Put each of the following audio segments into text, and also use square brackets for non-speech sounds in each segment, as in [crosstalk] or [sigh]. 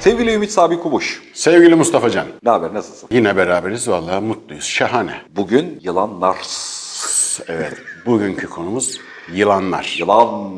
Sevgili Ümit Sabi Kubuş, Sevgili Mustafa Can, ne haber, nasılsın? yine beraberiz vallahi mutluyuz. Şahane. Bugün yılanlar. Evet, bugünkü konumuz yılanlar. Yılan.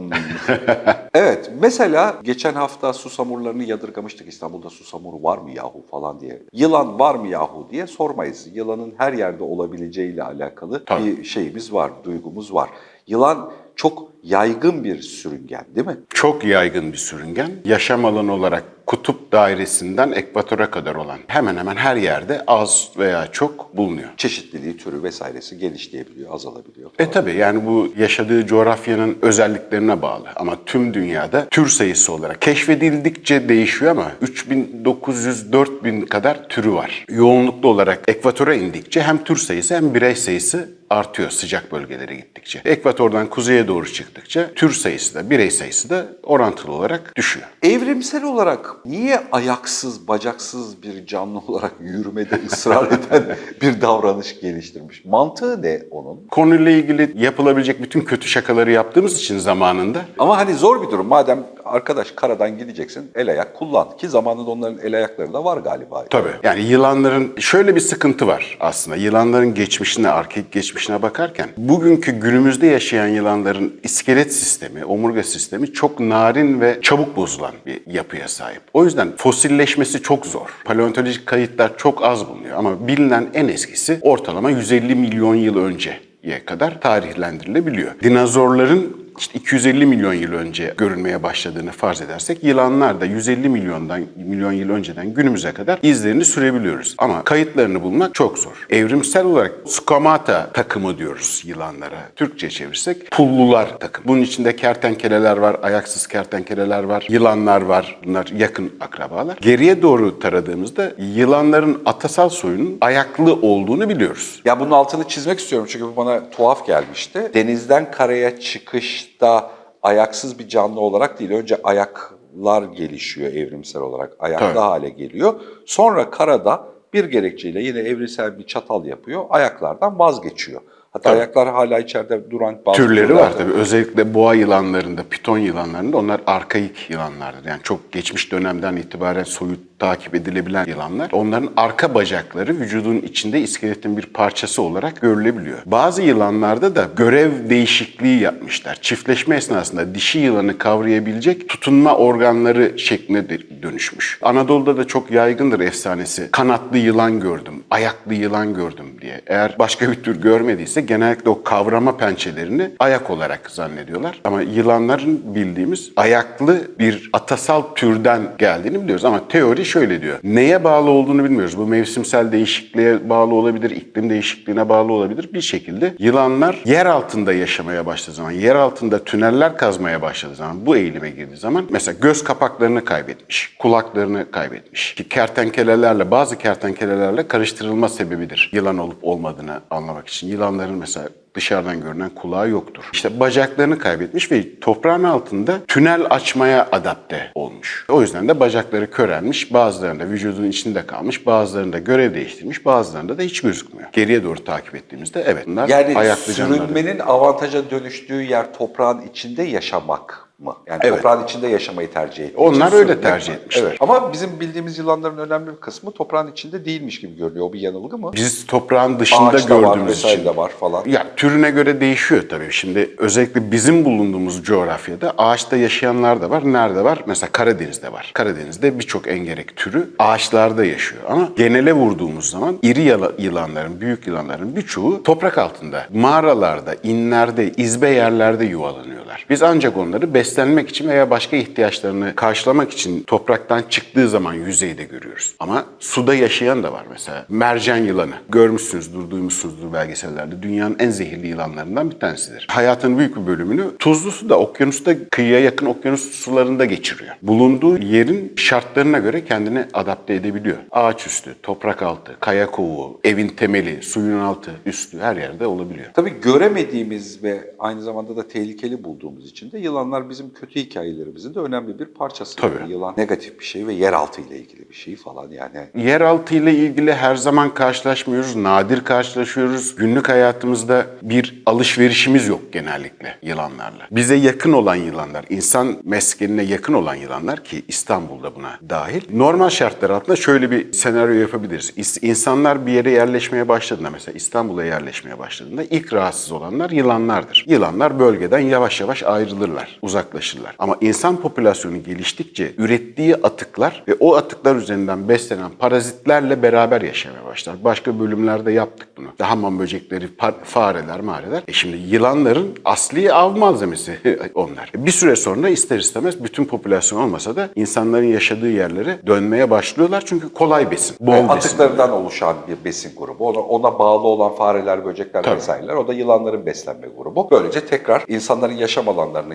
[laughs] evet, mesela geçen hafta susamurlarını yadırgamıştık. İstanbul'da susamur var mı yahu falan diye. Yılan var mı yahu diye sormayız. Yılanın her yerde olabileceğiyle alakalı Tabii. bir şeyimiz var, duygumuz var. Yılan çok yaygın bir sürüngen değil mi? Çok yaygın bir sürüngen. Yaşam alanı olarak kutup dairesinden ekvatora kadar olan hemen hemen her yerde az veya çok bulunuyor. Çeşitliliği, türü vesairesi genişleyebiliyor, azalabiliyor. E tabi yani bu yaşadığı coğrafyanın özelliklerine bağlı ama tüm dünyada tür sayısı olarak keşfedildikçe değişiyor ama 3900-4000 kadar türü var. Yoğunluklu olarak ekvatora indikçe hem tür sayısı hem birey sayısı artıyor sıcak bölgelere gittikçe. Ekvatordan kuzeye doğru çıktıkça tür sayısı da birey sayısı da orantılı olarak düşüyor. Evrimsel olarak niye ayaksız, bacaksız bir canlı olarak yürümede ısrar eden [laughs] bir davranış geliştirmiş? Mantığı ne onun? Konuyla ilgili yapılabilecek bütün kötü şakaları yaptığımız için zamanında Ama hani zor bir durum. Madem arkadaş karadan gideceksin el ayak kullan. Ki zamanında onların el ayakları da var galiba. Tabii. Yani yılanların şöyle bir sıkıntı var aslında. Yılanların geçmişine, arkaik geçmişine bakarken bugünkü günümüzde yaşayan yılanların iskelet sistemi, omurga sistemi çok narin ve çabuk bozulan bir yapıya sahip. O yüzden fosilleşmesi çok zor. Paleontolojik kayıtlar çok az bulunuyor ama bilinen en eskisi ortalama 150 milyon yıl önceye kadar tarihlendirilebiliyor. Dinozorların işte 250 milyon yıl önce görülmeye başladığını farz edersek yılanlar da 150 milyondan milyon yıl önceden günümüze kadar izlerini sürebiliyoruz. Ama kayıtlarını bulmak çok zor. Evrimsel olarak squamata takımı diyoruz yılanlara. Türkçe çevirsek pullular takım. Bunun içinde kertenkeleler var, ayaksız kertenkeleler var, yılanlar var. Bunlar yakın akrabalar. Geriye doğru taradığımızda yılanların atasal soyunun ayaklı olduğunu biliyoruz. Ya bunun altını çizmek istiyorum çünkü bu bana tuhaf gelmişti. Denizden karaya çıkışta ayaksız bir canlı olarak değil. Önce ayaklar gelişiyor evrimsel olarak. Ayaklı Tabii. hale geliyor. Sonra karada bir gerekçeyle yine evrimsel bir çatal yapıyor. Ayaklardan vazgeçiyor. Hatta Tabii. ayaklar hala içeride duran bazı Türleri türler var tabii. Özellikle boğa yılanlarında, piton yılanlarında onlar arkaik yılanlardır. Yani çok geçmiş dönemden itibaren soyut takip edilebilen yılanlar. Onların arka bacakları vücudun içinde iskeletin bir parçası olarak görülebiliyor. Bazı yılanlarda da görev değişikliği yapmışlar. Çiftleşme esnasında dişi yılanı kavrayabilecek tutunma organları şekline dönüşmüş. Anadolu'da da çok yaygındır efsanesi. Kanatlı yılan gördüm, ayaklı yılan gördüm diye. Eğer başka bir tür görmediyse genellikle o kavrama pençelerini ayak olarak zannediyorlar. Ama yılanların bildiğimiz ayaklı bir atasal türden geldiğini biliyoruz. Ama teori şöyle diyor. Neye bağlı olduğunu bilmiyoruz. Bu mevsimsel değişikliğe bağlı olabilir, iklim değişikliğine bağlı olabilir. Bir şekilde yılanlar yer altında yaşamaya başladığı zaman, yer altında tüneller kazmaya başladığı zaman, bu eğilime girdiği zaman mesela göz kapaklarını kaybetmiş, kulaklarını kaybetmiş. Ki kertenkelelerle, bazı kertenkelelerle karıştırılma sebebidir yılan olup olmadığını anlamak için. Yılanların mesela dışarıdan görünen kulağı yoktur. İşte bacaklarını kaybetmiş ve toprağın altında tünel açmaya adapte olmuş. O yüzden de bacakları körelmiş, bazılarında vücudun içinde kalmış, bazılarında görev değiştirmiş, bazılarında da hiç gözükmüyor. Geriye doğru takip ettiğimizde evet bunlar Yani ayaklı canlılar. sürünmenin avantaja dönüştüğü yer toprağın içinde yaşamak mı? Yani Evet. toprağın içinde yaşamayı tercih ettiği Onlar öyle tercih mi? etmişler. Evet. Ama bizim bildiğimiz yılanların önemli bir kısmı toprağın içinde değilmiş gibi görünüyor. O bir yanılgı mı? Biz toprağın dışında Ağaçta var gördüğümüz vesaire için de var falan. Ya türüne göre değişiyor tabii. Şimdi özellikle bizim bulunduğumuz coğrafyada ağaçta yaşayanlar da var. Nerede var? Mesela Karadeniz'de var. Karadeniz'de birçok engerek türü ağaçlarda yaşıyor. Ama genele vurduğumuz zaman iri yılanların, büyük yılanların birçoğu toprak altında, mağaralarda, inlerde, izbe yerlerde yuvalanıyorlar. Biz ancak onları beslenmek için veya başka ihtiyaçlarını karşılamak için topraktan çıktığı zaman yüzeyde görüyoruz. Ama suda yaşayan da var mesela. Mercan yılanı. Görmüşsünüzdür, duymuşsunuzdur belgesellerde. Dünyanın en zehirli yılanlarından bir tanesidir. Hayatının büyük bir bölümünü tuzlu suda, okyanusta, kıyıya yakın okyanus sularında geçiriyor. Bulunduğu yerin şartlarına göre kendini adapte edebiliyor. Ağaç üstü, toprak altı, kaya kovuğu, evin temeli, suyun altı, üstü her yerde olabiliyor. Tabii göremediğimiz ve aynı zamanda da tehlikeli bulduğumuz için de yılanlar bizim bizim kötü hikayelerimizin de önemli bir parçası. Tabii. Yani yılan negatif bir şey ve yeraltı ile ilgili bir şey falan yani. Yeraltı ile ilgili her zaman karşılaşmıyoruz, nadir karşılaşıyoruz. Günlük hayatımızda bir alışverişimiz yok genellikle yılanlarla. Bize yakın olan yılanlar, insan meskenine yakın olan yılanlar ki İstanbul'da buna dahil. Normal şartlar altında şöyle bir senaryo yapabiliriz. İnsanlar bir yere yerleşmeye başladığında mesela İstanbul'a yerleşmeye başladığında ilk rahatsız olanlar yılanlardır. Yılanlar bölgeden yavaş yavaş ayrılırlar, uzaklaşırlar. Ama insan popülasyonu geliştikçe ürettiği atıklar ve o atıklar üzerinden beslenen parazitlerle beraber yaşamaya başlar. Başka bölümlerde yaptık bunu. Hamam böcekleri, fareler, mareler. E şimdi yılanların asli av malzemesi [laughs] onlar. Bir süre sonra ister istemez bütün popülasyon olmasa da insanların yaşadığı yerlere dönmeye başlıyorlar. Çünkü kolay besin, bol Ve besin. atıklarından oluşan bir besin grubu. Ona, ona bağlı olan fareler, böcekler Tabii. vesaireler. O da yılanların beslenme grubu. Böylece tekrar insanların yaşam alanlarının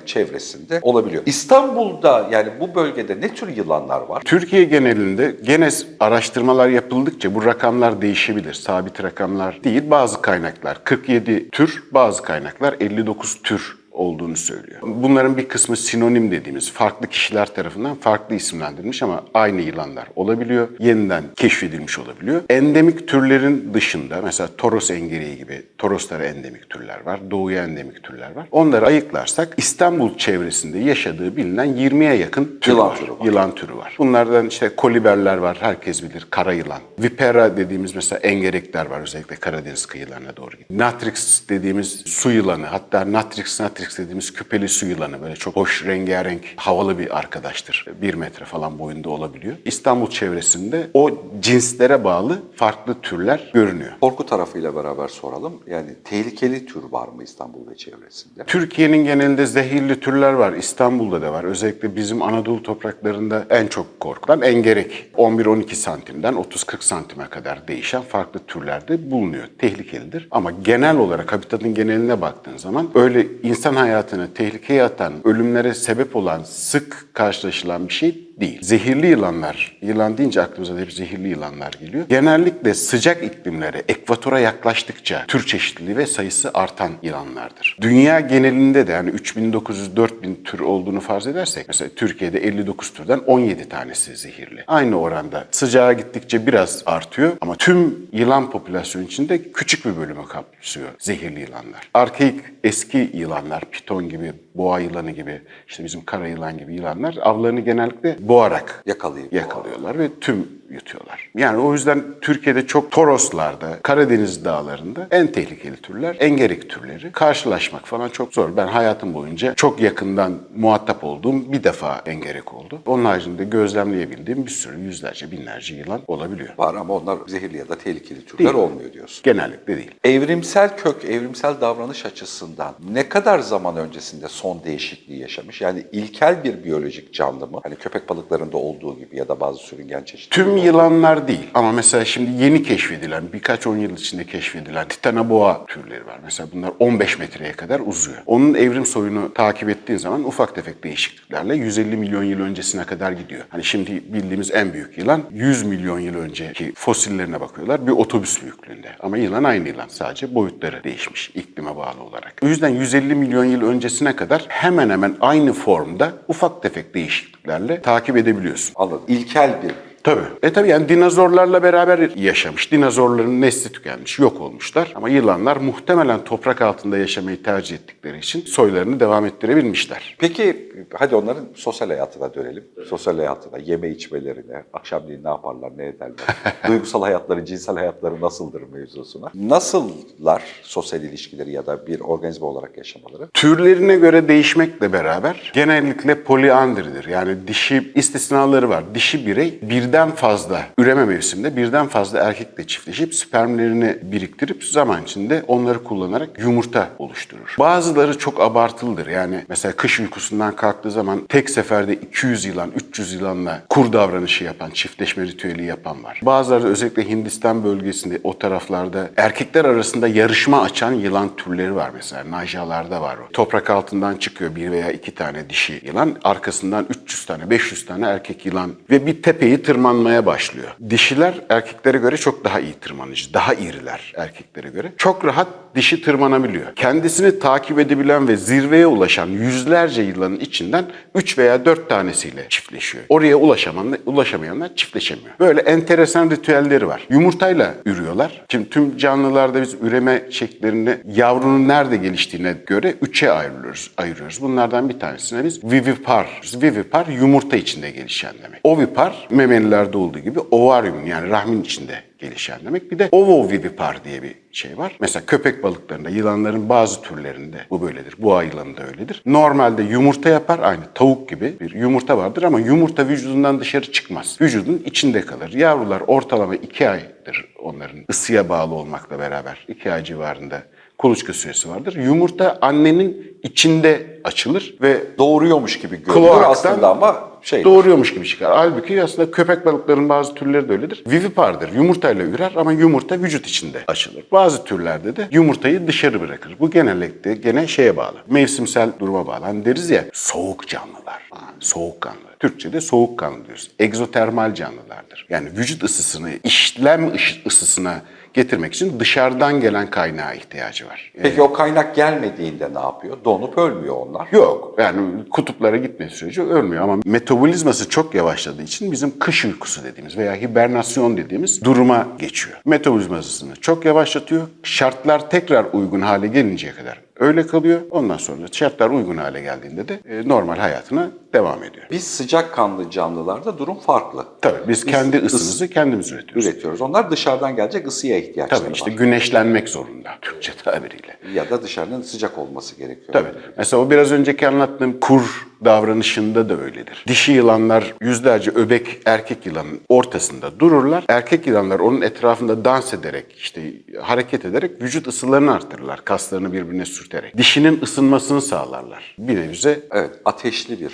çevresinde olabiliyor. İstanbul'da yani bu bölgede ne tür yılanlar var? Türkiye genelinde gene araştırmalar yapıldıkça bu rakamlar değişebilir. Sabit rakamlar değil. Bazı kaynaklar 47 tür, bazı kaynaklar 59 tür olduğunu söylüyor. Bunların bir kısmı sinonim dediğimiz farklı kişiler tarafından farklı isimlendirilmiş ama aynı yılanlar olabiliyor. Yeniden keşfedilmiş olabiliyor. Endemik türlerin dışında mesela Toros engereği gibi Toroslara endemik türler var. Doğuya endemik türler var. Onları ayıklarsak İstanbul çevresinde yaşadığı bilinen 20'ye yakın tür Yılan var. türü var. Yılan türü var. Bunlardan işte koliberler var, herkes bilir. Kara yılan. Vipera dediğimiz mesela engerekler var özellikle Karadeniz kıyılarına doğru. Natrix dediğimiz su yılanı, hatta Natrix natrix dediğimiz küpeli su yılanı böyle çok hoş, rengarenk, havalı bir arkadaştır. Bir metre falan boyunda olabiliyor. İstanbul çevresinde o cinslere bağlı farklı türler görünüyor. Korku tarafıyla beraber soralım. Yani tehlikeli tür var mı İstanbul ve çevresinde? Türkiye'nin genelinde zehirli türler var. İstanbul'da da var. Özellikle bizim Anadolu topraklarında en çok korkulan engerek. 11-12 santimden 30-40 santime kadar değişen farklı türlerde bulunuyor. Tehlikelidir. Ama genel olarak habitatın geneline baktığın zaman öyle insan hayatını tehlikeye atan, ölümlere sebep olan, sık karşılaşılan bir şey değil. Zehirli yılanlar, yılan deyince aklımıza hep zehirli yılanlar geliyor. Genellikle sıcak iklimlere, ekvatora yaklaştıkça tür çeşitliliği ve sayısı artan yılanlardır. Dünya genelinde de yani 3900-4000 tür olduğunu farz edersek, mesela Türkiye'de 59 türden 17 tanesi zehirli. Aynı oranda sıcağa gittikçe biraz artıyor ama tüm yılan popülasyonu içinde küçük bir bölümü kapsıyor zehirli yılanlar. Arkaik eski yılanlar, piton gibi, boğa yılanı gibi, işte bizim kara yılan gibi yılanlar avlarını genellikle boğarak Yakalayıp yakalıyorlar ve tüm yutuyorlar. Yani o yüzden Türkiye'de çok Toroslarda, Karadeniz dağlarında en tehlikeli türler engerek türleri. Karşılaşmak falan çok zor. Ben hayatım boyunca çok yakından muhatap olduğum bir defa engerek oldu. Onun haricinde gözlemleyebildiğim bir sürü yüzlerce, binlerce yılan olabiliyor. var ama onlar zehirli ya da tehlikeli türler Değil. olmuyor diyorsun. Genellikle değil. Evrimsel kök, evrimsel davranış açısından ne kadar zaman öncesinde son değişikliği yaşamış? Yani ilkel bir biyolojik canlı mı? Hani köpek balıklarında olduğu gibi ya da bazı sürüngen çeşitleri. Tüm yılanlar değil ama mesela şimdi yeni keşfedilen, birkaç on yıl içinde keşfedilen titanoboa türleri var. Mesela bunlar 15 metreye kadar uzuyor. Onun evrim soyunu takip ettiğin zaman ufak tefek değişikliklerle 150 milyon yıl öncesine kadar gidiyor. Hani şimdi bildiğimiz en büyük yılan 100 milyon yıl önceki fosillerine bakıyorlar. Bir otobüs büyüklüğünde. Ama yılan aynı yılan. Sadece boyutları değişmiş iklime bağlı olarak. O yüzden 150 milyon yıl öncesine kadar hemen hemen aynı formda ufak tefek değişikliklerle takip edebiliyorsun. Anladım. İlkel bir Tabii. E tabii yani dinozorlarla beraber yaşamış. Dinozorların nesli tükenmiş, yok olmuşlar. Ama yılanlar muhtemelen toprak altında yaşamayı tercih ettikleri için soylarını devam ettirebilmişler. Peki hadi onların sosyal hayatına dönelim. Sosyal hayatına, yeme içmelerine, akşamleyin ne yaparlar, ne ederler, [laughs] duygusal hayatları, cinsel hayatları nasıldır mevzusuna. Nasıllar sosyal ilişkileri ya da bir organizma olarak yaşamaları? Türlerine göre değişmekle beraber genellikle poliandridir. Yani dişi istisnaları var. Dişi birey birden fazla üreme mevsiminde birden fazla erkekle çiftleşip spermlerini biriktirip zaman içinde onları kullanarak yumurta oluşturur. Bazıları çok abartılıdır. Yani mesela kış uykusundan kalktığı zaman tek seferde 200 yılan, 300 yılanla kur davranışı yapan, çiftleşme ritüeli yapan var. Bazıları özellikle Hindistan bölgesinde o taraflarda erkekler arasında yarışma açan yılan türleri var mesela. Najalarda var o. Toprak altından çıkıyor bir veya iki tane dişi yılan. Arkasından 300 tane, 500 tane erkek yılan ve bir tepeyi tırmanıyor tırmanmaya başlıyor. Dişiler erkeklere göre çok daha iyi tırmanıcı, daha iriler erkeklere göre. Çok rahat dişi tırmanabiliyor. Kendisini takip edebilen ve zirveye ulaşan yüzlerce yılanın içinden 3 veya 4 tanesiyle çiftleşiyor. Oraya ulaşamayanlar, ulaşamayanlar çiftleşemiyor. Böyle enteresan ritüelleri var. Yumurtayla ürüyorlar. Şimdi tüm canlılarda biz üreme şekillerini yavrunun nerede geliştiğine göre üçe ayırıyoruz. ayırıyoruz. Bunlardan bir tanesine biz vivipar. Vivipar yumurta içinde gelişen demek. Ovipar memelilerde olduğu gibi ovaryum yani rahmin içinde gelişen demek. Bir de ovovivipar diye bir şey var. Mesela köpek balıklarında, yılanların bazı türlerinde bu böyledir. Boğa yılanı da öyledir. Normalde yumurta yapar aynı tavuk gibi bir yumurta vardır ama yumurta vücudundan dışarı çıkmaz. Vücudun içinde kalır. Yavrular ortalama iki aydır onların ısıya bağlı olmakla beraber. iki ay civarında kuluçka süresi vardır. Yumurta annenin içinde açılır ve Doğuruyormuş gibi görünüyor Kloaktan aslında ama şey doğuruyormuş gibi çıkar. Halbuki aslında köpek balıklarının bazı türleri de öyledir. Vivipardır. Yumurtayla ürer ama yumurta vücut içinde açılır. Bazı türlerde de yumurtayı dışarı bırakır. Bu genellikle gene şeye bağlı. Mevsimsel duruma bağlı. Hani deriz ya soğuk canlılar. Ha, soğukkanlı. Türkçe'de soğukkanlı diyoruz. Egzotermal canlılardır. Yani vücut ısısını, işlem ısısına getirmek için dışarıdan gelen kaynağa ihtiyacı var. Peki o kaynak gelmediğinde ne yapıyor? Donup ölmüyor onlar. Yok yani kutuplara gitme süreci ölmüyor ama metabolizması çok yavaşladığı için bizim kış uykusu dediğimiz veya hibernasyon dediğimiz duruma geçiyor. Metabolizmasını çok yavaşlatıyor. Şartlar tekrar uygun hale gelinceye kadar öyle kalıyor. Ondan sonra şartlar uygun hale geldiğinde de e, normal hayatına devam ediyor. Biz sıcakkanlı canlılarda durum farklı. Tabii biz, kendi ıs- ısımızı kendimiz üretiyoruz. üretiyoruz. Onlar dışarıdan gelecek ısıya ihtiyaçları Tabii işte var. güneşlenmek zorunda [laughs] Türkçe tabiriyle. Ya da dışarının sıcak olması gerekiyor. Tabii. Mesela o biraz önceki anlattığım kur davranışında da öyledir. Dişi yılanlar yüzlerce öbek erkek yılanın ortasında dururlar. Erkek yılanlar onun etrafında dans ederek, işte hareket ederek vücut ısılarını artırırlar. Kaslarını birbirine sürterek. Dişinin ısınmasını sağlarlar. Bir nevize Evet, ateşli bir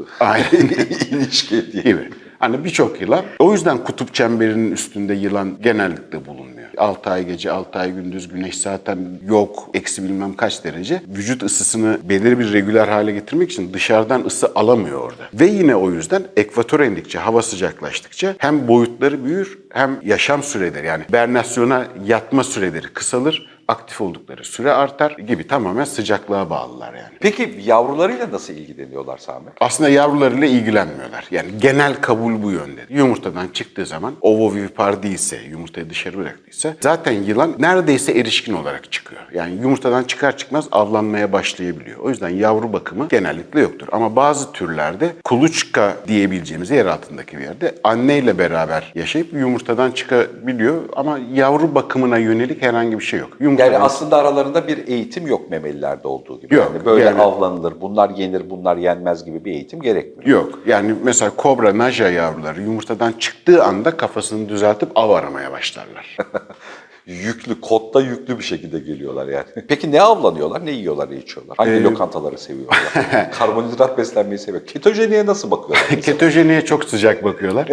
[laughs] Aynen. [laughs] ilişki diye. gibi. Hani birçok yılan. O yüzden kutup çemberinin üstünde yılan genellikle bulunmuyor. 6 ay gece, 6 ay gündüz güneş zaten yok. Eksi bilmem kaç derece. Vücut ısısını belirli bir regüler hale getirmek için dışarıdan ısı alamıyor orada. Ve yine o yüzden ekvatora indikçe, hava sıcaklaştıkça hem boyutları büyür hem yaşam süreleri yani bernasyona yatma süreleri kısalır. Aktif oldukları süre artar gibi tamamen sıcaklığa bağlılar yani. Peki yavrularıyla nasıl ilgileniyorlar Sami? Aslında yavrularıyla ilgilenmiyorlar. Yani genel kabul bu yönde. Yumurtadan çıktığı zaman ovovivipar değilse, yumurtayı dışarı bıraktıysa zaten yılan neredeyse erişkin olarak çıkıyor. Yani yumurtadan çıkar çıkmaz avlanmaya başlayabiliyor. O yüzden yavru bakımı genellikle yoktur. Ama bazı türlerde kuluçka diyebileceğimiz yer altındaki bir yerde anneyle beraber yaşayıp yumurtadan çıkabiliyor ama yavru bakımına yönelik herhangi bir şey yok. Yumurtadan Yani aslında aralarında bir eğitim yok memelilerde olduğu gibi. Yok, Yani böyle yani- avlanılır, bunlar yenir, bunlar yenmez gibi bir eğitim gerekmiyor. Yok. Yani mesela kobra, naja yavruları yumurtadan çıktığı anda kafasını düzeltip av aramaya başlarlar. [laughs] Yüklü, kotta yüklü bir şekilde geliyorlar yani. Peki ne avlanıyorlar, ne yiyorlar, ne içiyorlar? Hangi Ee, lokantaları seviyorlar? [laughs] Karbonhidrat beslenmeyi seviyor. Ketojeniye nasıl bakıyorlar? [laughs] Ketojeniye çok sıcak bakıyorlar.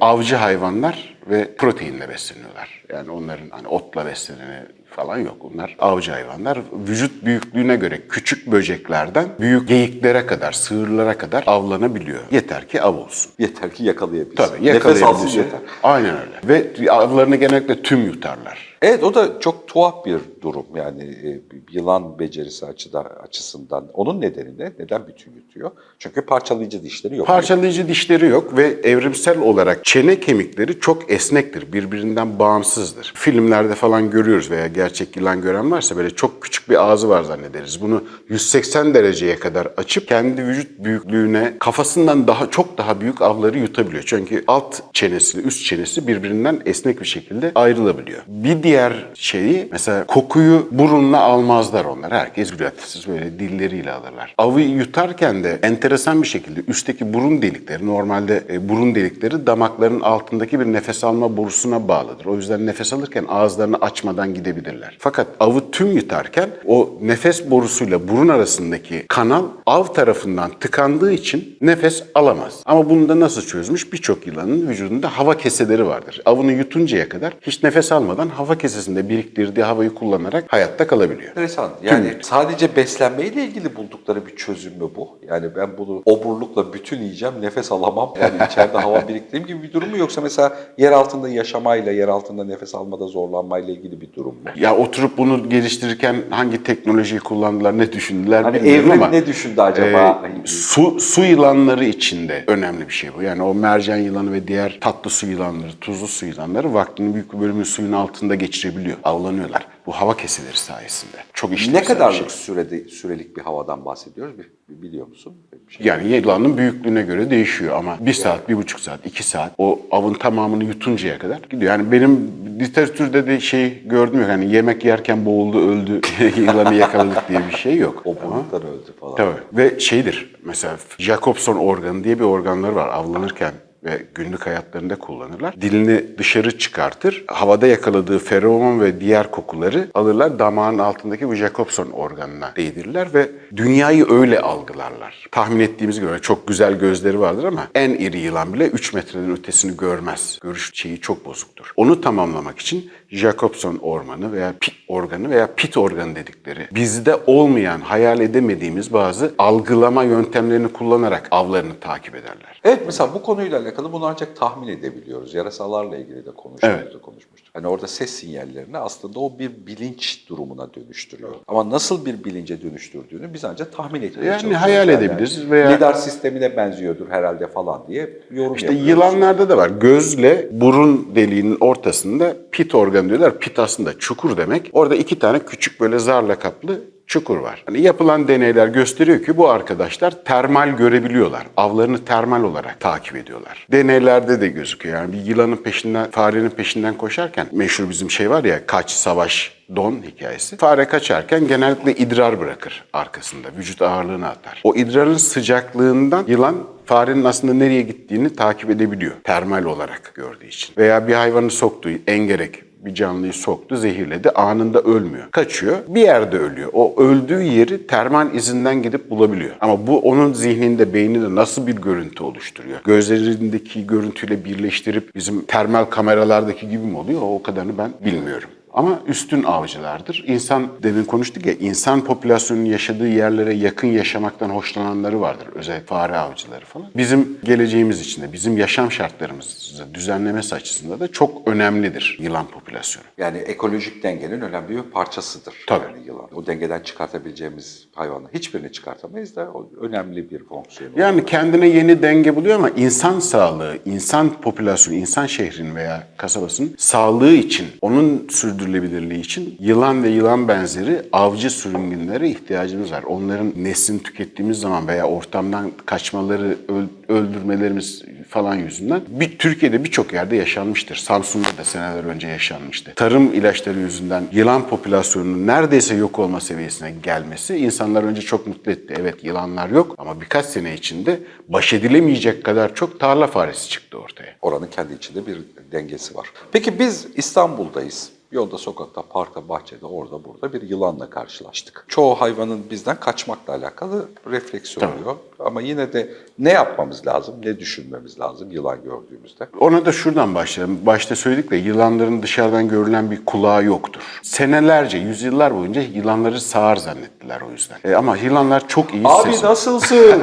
Avcı hayvanlar ve proteinle besleniyorlar. Yani onların hani otla besleneni falan yok. Onlar avcı hayvanlar. Vücut büyüklüğüne göre küçük böceklerden büyük geyiklere kadar, sığırlara kadar avlanabiliyor. Yeter ki av olsun. Yeter ki yakalayabilsin. Tabii Nefes alsın yeter. Aynen öyle. Ve avlarını genellikle tüm yutarlar. Evet o da çok tuhaf bir durum yani e, yılan becerisi açıda, açısından. Onun nedeni ne? Neden bütün yutuyor? Çünkü parçalayıcı dişleri yok. Parçalayıcı dişleri yok ve evrimsel olarak çene kemikleri çok esnektir. Birbirinden bağımsızdır. Filmlerde falan görüyoruz veya gerçek yılan gören varsa böyle çok küçük bir ağzı var zannederiz. Bunu 180 dereceye kadar açıp kendi vücut büyüklüğüne kafasından daha çok daha büyük avları yutabiliyor. Çünkü alt çenesi, üst çenesi birbirinden esnek bir şekilde ayrılabiliyor. Bir diğer şeyi mesela kokuyu burunla almazlar onlar. Herkes. Siz böyle dilleriyle alırlar. Avı yutarken de enteresan bir şekilde üstteki burun delikleri normalde e, burun delikleri damakların altındaki bir nefes alma borusuna bağlıdır. O yüzden nefes alırken ağızlarını açmadan gidebilirler. Fakat avı tüm yutarken o nefes borusuyla burun arasındaki kanal av tarafından tıkandığı için nefes alamaz. Ama bunu da nasıl çözmüş? Birçok yılanın vücudunda hava keseleri vardır. Avını yutuncaya kadar hiç nefes almadan hava kesesinde biriktirdiği havayı kullanarak hayatta kalabiliyor. Enteresan. Yani sadece beslenmeyle ilgili buldukları bir çözüm mü bu? Yani ben bunu oburlukla bütün yiyeceğim, nefes alamam. Yani [laughs] içeride hava biriktireyim gibi bir durum mu? Yoksa mesela yer altında yaşamayla, yer altında nefes almada zorlanmayla ilgili bir durum mu? Ya oturup bunu geliştirirken hangi teknolojiyi kullandılar, ne düşündüler Hani bilmiyorum evrim ama ne düşündü acaba? e, su, su yılanları içinde önemli bir şey bu. Yani o mercan yılanı ve diğer tatlı su yılanları, tuzlu su yılanları vaktinin büyük bir bölümünü suyun altında geçirebiliyor. Avlanıyorlar. Bu hava keseleri sayesinde. Çok işlevsel ne bir şey. kadarlık sürede, sürelik bir havadan bahsediyoruz? Biliyor musun? Bir şey. Yani yılanın büyüklüğüne göre değişiyor ama bir saat, bir buçuk saat, iki saat o avın tamamını yutuncaya kadar gidiyor. Yani benim literatürde de şey gördüm yok. Hani yemek yerken boğuldu, öldü, [laughs] yılanı yakaladık diye bir şey yok. Oburluktan öldü falan. Tabii. Ve şeydir mesela Jacobson organı diye bir organları var avlanırken ve günlük hayatlarında kullanırlar. Dilini dışarı çıkartır. Havada yakaladığı feromon ve diğer kokuları alırlar damağın altındaki bu Jacobson organına değdirirler ve dünyayı öyle algılarlar. Tahmin ettiğimiz gibi çok güzel gözleri vardır ama en iri yılan bile 3 metreden ötesini görmez. Görüş şeyi çok bozuktur. Onu tamamlamak için Jacobson ormanı veya pit organı veya pit organı dedikleri bizde olmayan, hayal edemediğimiz bazı algılama yöntemlerini kullanarak avlarını takip ederler. Evet mesela bu konuyla alakalı bunu ancak tahmin edebiliyoruz. Yarasalarla ilgili de konuşmuştuk. Evet. konuşmuştuk. Hani orada ses sinyallerini aslında o bir bilinç durumuna dönüştürüyor. Ama nasıl bir bilince dönüştürdüğünü biz ancak tahmin etmeye Yani çalışıyoruz. hayal edebiliriz veya- Lidar sistemine benziyordur herhalde falan diye yorum İşte yapıyoruz. yılanlarda da var. Gözle burun deliğinin ortasında pit organı diyorlar. Pit aslında çukur demek. Orada iki tane küçük böyle zarla kaplı çukur var. Hani yapılan deneyler gösteriyor ki bu arkadaşlar termal görebiliyorlar. Avlarını termal olarak takip ediyorlar. Deneylerde de gözüküyor. Yani bir yılanın peşinden, farenin peşinden koşarken meşhur bizim şey var ya kaç, savaş, don hikayesi. Fare kaçarken genellikle idrar bırakır arkasında. Vücut ağırlığını atar. O idrarın sıcaklığından yılan farenin aslında nereye gittiğini takip edebiliyor. Termal olarak gördüğü için. Veya bir hayvanı soktuğu engerek bir canlıyı soktu, zehirledi. Anında ölmüyor. Kaçıyor. Bir yerde ölüyor. O öldüğü yeri termal izinden gidip bulabiliyor. Ama bu onun zihninde, beyninde nasıl bir görüntü oluşturuyor? Gözlerindeki görüntüyle birleştirip bizim termal kameralardaki gibi mi oluyor? O kadarını ben bilmiyorum. Ama üstün avcılardır. İnsan, demin konuştuk ya, insan popülasyonunun yaşadığı yerlere yakın yaşamaktan hoşlananları vardır. Özellikle fare avcıları falan. Bizim geleceğimiz için de, bizim yaşam şartlarımızı düzenlemesi açısından da çok önemlidir yılan popülasyonu. Yani ekolojik dengenin önemli bir parçasıdır. Tabii. Yani yılan. O dengeden çıkartabileceğimiz hayvanlar hiçbirini çıkartamayız da o önemli bir fonksiyonu. Yani kendine yeni denge buluyor ama insan sağlığı, insan popülasyonu, insan şehrin veya kasabasının sağlığı için, onun sürdürülebilirliği için yılan ve yılan benzeri avcı sürüngenlere ihtiyacımız var. Onların neslini tükettiğimiz zaman veya ortamdan kaçmaları, öl- öldürmelerimiz falan yüzünden bir Türkiye'de birçok yerde yaşanmıştır. Samsun'da da seneler önce yaşanmıştı. Tarım ilaçları yüzünden yılan popülasyonunun neredeyse yok olma seviyesine gelmesi insanlar önce çok mutlu etti. Evet yılanlar yok ama birkaç sene içinde baş edilemeyecek kadar çok tarla faresi çıktı ortaya. Oranın kendi içinde bir dengesi var. Peki biz İstanbul'dayız. Yolda, sokakta, parkta, bahçede, orada, burada bir yılanla karşılaştık. Çoğu hayvanın bizden kaçmakla alakalı refleks oluyor. Ama yine de ne yapmamız lazım, ne düşünmemiz lazım yılan gördüğümüzde? Ona da şuradan başlayalım. Başta söyledik de yılanların dışarıdan görülen bir kulağı yoktur. Senelerce, yüzyıllar boyunca yılanları sağır zannettiler o yüzden. E, ama yılanlar çok iyi Abi ses- nasılsın? [laughs]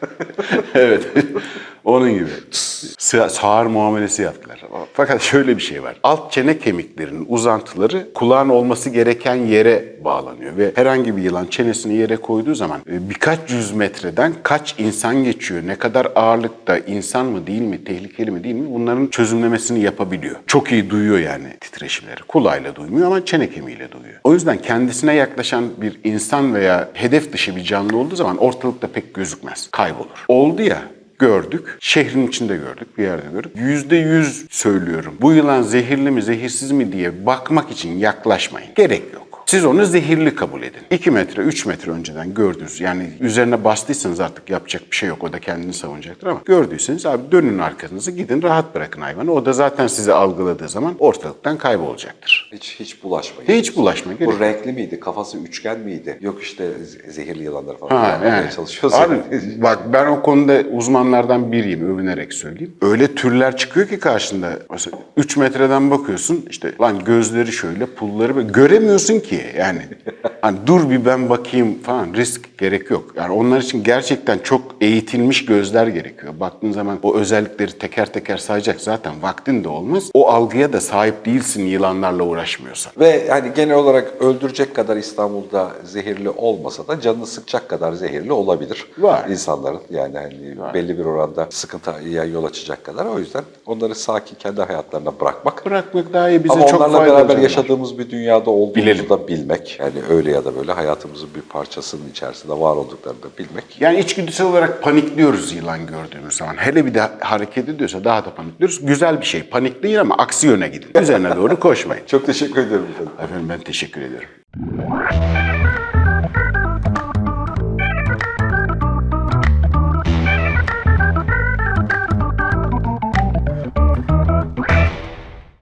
[laughs] evet. Onun gibi. Sa- Sağır muamelesi yaptılar. Fakat şöyle bir şey var. Alt çene kemiklerinin uzantıları kulağın olması gereken yere bağlanıyor. Ve herhangi bir yılan çenesini yere koyduğu zaman e, birkaç yüz metreden kaç insan geçiyor, ne kadar ağırlıkta, insan mı değil mi, tehlikeli mi değil mi bunların çözümlemesini yapabiliyor. Çok iyi duyuyor yani titreşimleri. Kulağıyla duymuyor ama çene kemiğiyle duyuyor. O yüzden kendisine yaklaşan bir insan veya hedef dışı bir canlı olduğu zaman ortalıkta pek gözükmez, kaybolur. Oldu ya, gördük. Şehrin içinde gördük, bir yerde gördük. Yüzde yüz söylüyorum. Bu yılan zehirli mi, zehirsiz mi diye bakmak için yaklaşmayın. Gerek yok. Siz onu zehirli kabul edin. 2 metre, 3 metre önceden gördünüz. Yani üzerine bastıysanız artık yapacak bir şey yok. O da kendini savunacaktır ama gördüyseniz abi dönün arkanızı gidin rahat bırakın hayvanı. O da zaten sizi algıladığı zaman ortalıktan kaybolacaktır. Hiç hiç bulaşmayın. Hiç bulaşma gerek Bu renkli miydi? Kafası üçgen miydi? Yok işte zehirli yılanlar falan. Ha, yani. çalışıyoruz. Abi yani. bak ben o konuda uzmanlardan biriyim övünerek söyleyeyim. Öyle türler çıkıyor ki karşında. Mesela 3 metreden bakıyorsun işte lan gözleri şöyle pulları böyle göremiyorsun ki yani. Hani dur bir ben bakayım falan risk gerek yok. Yani onlar için gerçekten çok eğitilmiş gözler gerekiyor. Baktığın zaman o özellikleri teker teker sayacak zaten vaktin de olmaz. O algıya da sahip değilsin yılanlarla uğraşmıyorsan. Ve hani genel olarak öldürecek kadar İstanbul'da zehirli olmasa da canını sıkacak kadar zehirli olabilir. Var. insanların. Yani hani belli bir oranda sıkıntıya yol açacak kadar. O yüzden onları sakin kendi hayatlarına bırakmak. Bırakmak daha iyi bize Ama çok onlarla faydalı. beraber canlar. yaşadığımız bir dünyada olduğumuzu Bilelim. da bilmek. Yani öyle ya da böyle hayatımızın bir parçasının içerisinde var olduklarını da bilmek. Yani içgüdüsel olarak panikliyoruz yılan gördüğümüz zaman. Hele bir de hareket ediyorsa daha da panikliyoruz. Güzel bir şey. Panik değil ama aksi yöne gidin. Üzerine doğru koşmayın. [laughs] Çok teşekkür ederim efendim. Efendim ben teşekkür ediyorum.